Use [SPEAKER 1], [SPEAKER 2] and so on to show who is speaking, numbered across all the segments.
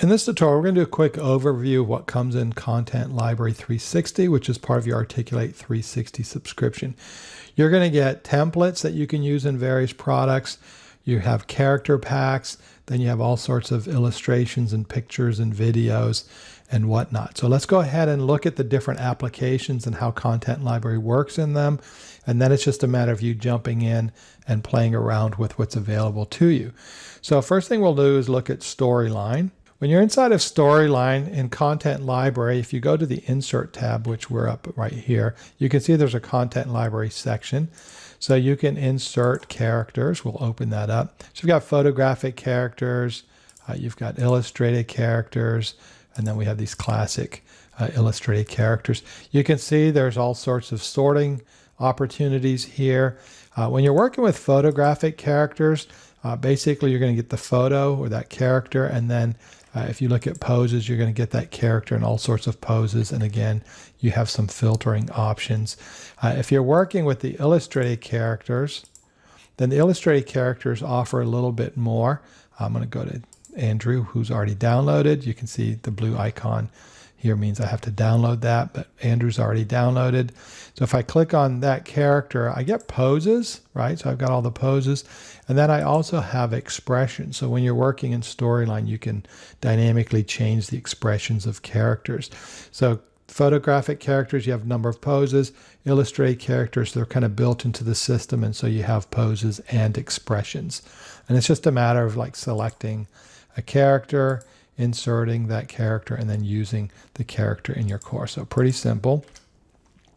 [SPEAKER 1] In this tutorial, we're going to do a quick overview of what comes in Content Library 360, which is part of your Articulate 360 subscription. You're going to get templates that you can use in various products. You have character packs, then you have all sorts of illustrations and pictures and videos and whatnot. So let's go ahead and look at the different applications and how Content Library works in them. And then it's just a matter of you jumping in and playing around with what's available to you. So first thing we'll do is look at Storyline. When you're inside of Storyline in Content Library, if you go to the Insert tab, which we're up right here, you can see there's a Content Library section. So you can insert characters. We'll open that up. So you've got photographic characters, uh, you've got illustrated characters, and then we have these classic uh, illustrated characters. You can see there's all sorts of sorting opportunities here. Uh, when you're working with photographic characters, uh, basically you're going to get the photo or that character and then uh, if you look at poses, you're going to get that character in all sorts of poses. And again, you have some filtering options. Uh, if you're working with the illustrated characters, then the illustrated characters offer a little bit more. I'm going to go to Andrew, who's already downloaded. You can see the blue icon here means I have to download that, but Andrew's already downloaded. So if I click on that character, I get poses, right? So I've got all the poses. And then I also have expressions. So when you're working in Storyline, you can dynamically change the expressions of characters. So photographic characters, you have number of poses. Illustrated characters, they're kind of built into the system. And so you have poses and expressions. And it's just a matter of like selecting a character inserting that character and then using the character in your course. So pretty simple.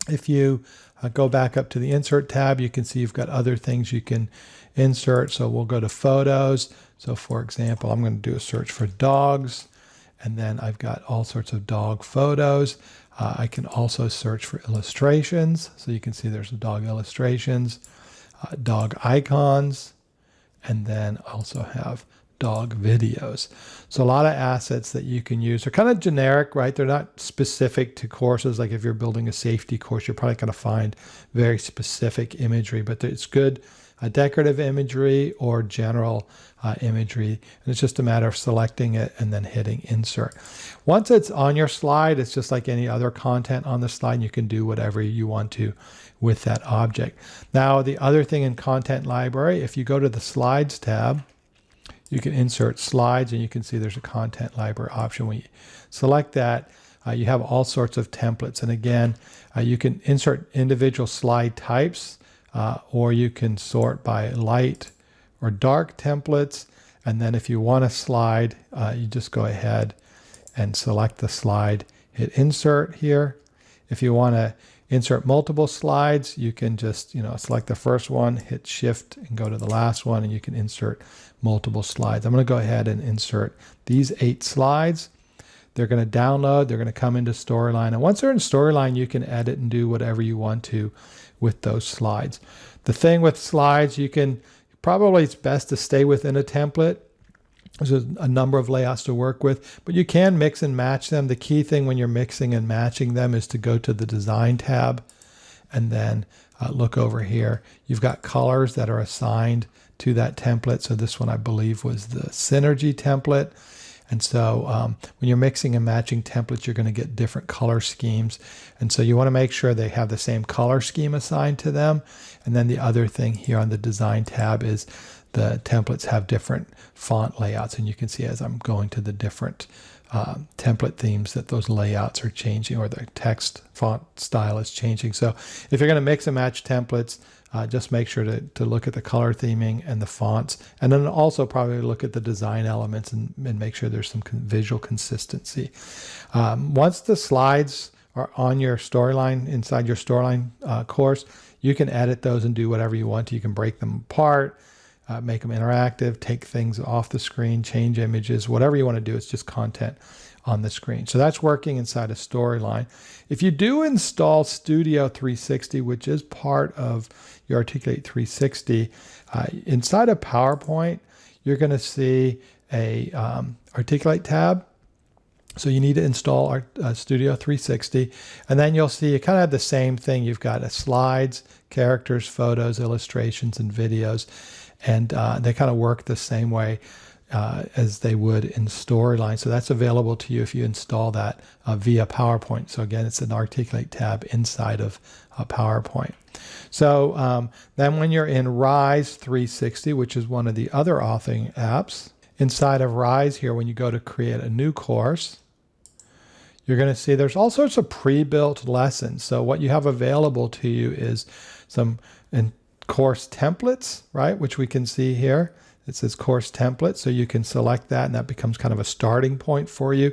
[SPEAKER 1] If you uh, go back up to the insert tab, you can see you've got other things you can insert. So we'll go to photos. So for example, I'm going to do a search for dogs and then I've got all sorts of dog photos. Uh, I can also search for illustrations. So you can see there's dog illustrations, uh, dog icons, and then also have dog videos. So a lot of assets that you can use. They're kind of generic, right? They're not specific to courses. Like if you're building a safety course, you're probably going to find very specific imagery, but it's good uh, decorative imagery or general uh, imagery. And it's just a matter of selecting it and then hitting insert. Once it's on your slide, it's just like any other content on the slide. You can do whatever you want to with that object. Now, the other thing in Content Library, if you go to the Slides tab, you can insert slides and you can see there's a content library option. When you select that, uh, you have all sorts of templates. And again, uh, you can insert individual slide types uh, or you can sort by light or dark templates. And then if you want a slide, uh, you just go ahead and select the slide, hit insert here. If you want to insert multiple slides, you can just, you know, select the first one, hit shift and go to the last one and you can insert multiple slides. I'm going to go ahead and insert these eight slides. They're going to download, they're going to come into Storyline. And once they're in Storyline, you can edit and do whatever you want to with those slides. The thing with slides, you can probably it's best to stay within a template. There's a number of layouts to work with, but you can mix and match them. The key thing when you're mixing and matching them is to go to the Design tab and then uh, look over here. You've got colors that are assigned to that template. So this one I believe was the Synergy template. And so um, when you're mixing and matching templates, you're going to get different color schemes. And so you want to make sure they have the same color scheme assigned to them. And then the other thing here on the design tab is the templates have different font layouts. And you can see as I'm going to the different uh, template themes that those layouts are changing or the text font style is changing. So if you're going to mix and match templates, uh, just make sure to, to look at the color theming and the fonts, and then also probably look at the design elements and, and make sure there's some con visual consistency. Um, once the slides are on your storyline, inside your storyline uh, course, you can edit those and do whatever you want. You can break them apart, uh, make them interactive, take things off the screen, change images, whatever you want to do. It's just content on the screen. So that's working inside a storyline. If you do install Studio 360, which is part of your Articulate 360, uh, inside of PowerPoint, you're going to see a um, Articulate tab. So you need to install our uh, Studio 360, and then you'll see you kind of have the same thing. You've got a slides, characters, photos, illustrations, and videos, and uh, they kind of work the same way uh, as they would in Storyline. So that's available to you if you install that uh, via PowerPoint. So again, it's an Articulate tab inside of uh, PowerPoint. So um, then when you're in Rise 360, which is one of the other authoring apps, inside of Rise here, when you go to create a new course, you're going to see there's all sorts of pre-built lessons. So what you have available to you is some course templates, right? Which we can see here. It says course template. So you can select that and that becomes kind of a starting point for you.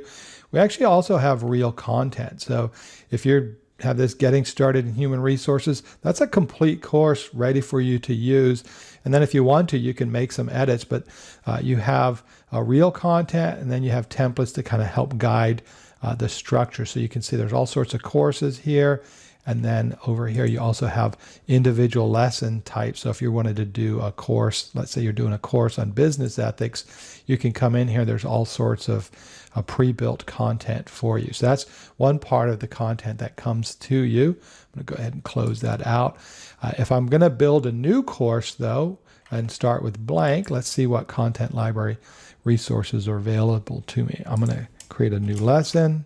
[SPEAKER 1] We actually also have real content. So if you have this getting started in human resources, that's a complete course ready for you to use. And then if you want to, you can make some edits, but uh, you have uh, real content and then you have templates to kind of help guide uh, the structure. So you can see there's all sorts of courses here. And then over here, you also have individual lesson types. So if you wanted to do a course, let's say you're doing a course on business ethics, you can come in here. There's all sorts of uh, pre-built content for you. So that's one part of the content that comes to you. I'm going to go ahead and close that out. Uh, if I'm going to build a new course, though, and start with blank, let's see what content library resources are available to me. I'm going to create a new lesson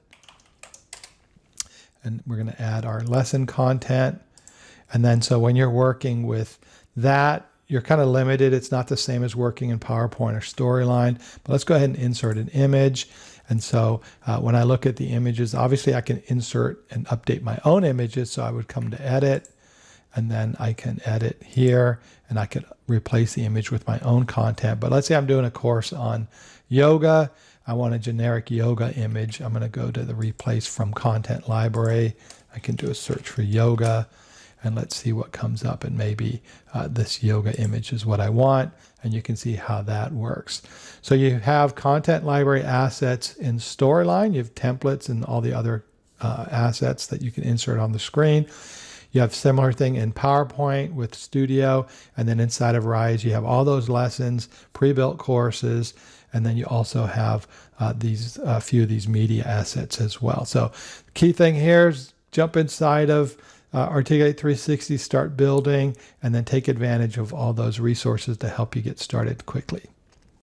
[SPEAKER 1] and we're going to add our lesson content. And then so when you're working with that, you're kind of limited. It's not the same as working in PowerPoint or Storyline, but let's go ahead and insert an image. And so uh, when I look at the images, obviously I can insert and update my own images. So I would come to edit and then I can edit here and I could replace the image with my own content. But let's say I'm doing a course on yoga I want a generic yoga image. I'm going to go to the replace from content library. I can do a search for yoga and let's see what comes up and maybe uh, this yoga image is what I want and you can see how that works. So you have content library assets in Storyline, you have templates and all the other uh, assets that you can insert on the screen. You have similar thing in PowerPoint with Studio and then inside of Rise you have all those lessons, pre-built courses, and then you also have uh, these a few of these media assets as well. So key thing here is jump inside of uh, Articulate 360, start building, and then take advantage of all those resources to help you get started quickly.